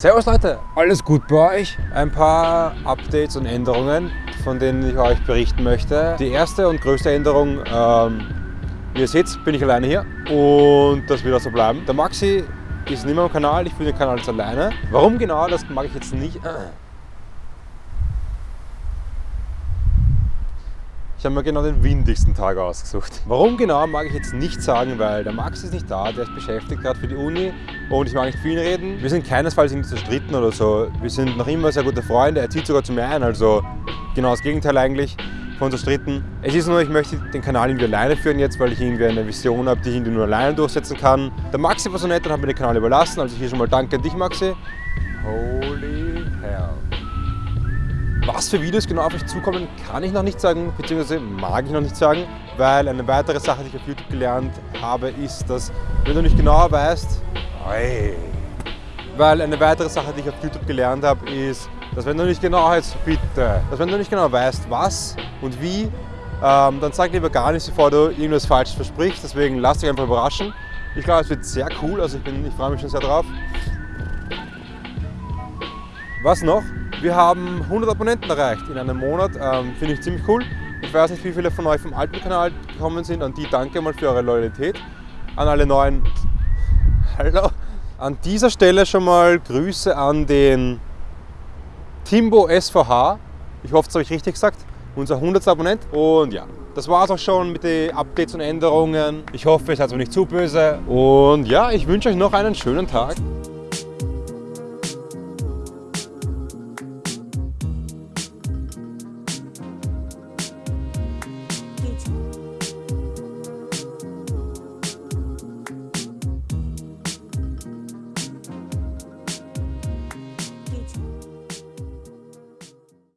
Servus Leute, alles gut bei euch? Ein paar Updates und Änderungen, von denen ich euch berichten möchte. Die erste und größte Änderung, ähm, wie ihr seht, bin ich alleine hier und das wird auch so bleiben. Der Maxi ist nicht mehr am Kanal, ich bin den Kanal jetzt alleine. Warum genau, das mag ich jetzt nicht. Ich habe mir genau den windigsten Tag ausgesucht. Warum genau, mag ich jetzt nicht sagen, weil der Max ist nicht da, der ist beschäftigt gerade für die Uni und ich mag nicht viel reden. Wir sind keinesfalls irgendwie zerstritten oder so. Wir sind noch immer sehr gute Freunde, er zieht sogar zu mir ein, also genau das Gegenteil eigentlich von zerstritten. Es ist nur, ich möchte den Kanal irgendwie alleine führen jetzt, weil ich irgendwie eine Vision habe, die ich irgendwie nur alleine durchsetzen kann. Der Maxi war so nett und hat mir den Kanal überlassen, also hier schon mal danke an dich Maxi. Holy. Was für Videos genau auf euch zukommen, kann ich noch nicht sagen, beziehungsweise mag ich noch nicht sagen, weil eine weitere Sache, die ich auf YouTube gelernt habe, ist, dass wenn du nicht genau weißt, weil eine weitere Sache, die ich auf YouTube gelernt habe, ist, dass wenn du nicht genau weißt, bitte, dass wenn du nicht genau weißt, was und wie, ähm, dann sag lieber gar nichts, bevor du irgendwas Falsches versprichst. Deswegen lass dich einfach überraschen. Ich glaube, es wird sehr cool, also ich, ich freue mich schon sehr drauf. Was noch? Wir haben 100 Abonnenten erreicht in einem Monat, ähm, finde ich ziemlich cool. Ich weiß nicht, wie viele von euch vom alten Kanal gekommen sind. An die danke mal für eure Loyalität. An alle neuen, hallo. An dieser Stelle schon mal Grüße an den Timbo SVH. Ich hoffe, das habe ich richtig gesagt. Unser 100. Abonnent. Und ja, das war es auch schon mit den Updates und Änderungen. Ich hoffe, ihr seid mir nicht zu böse. Und ja, ich wünsche euch noch einen schönen Tag.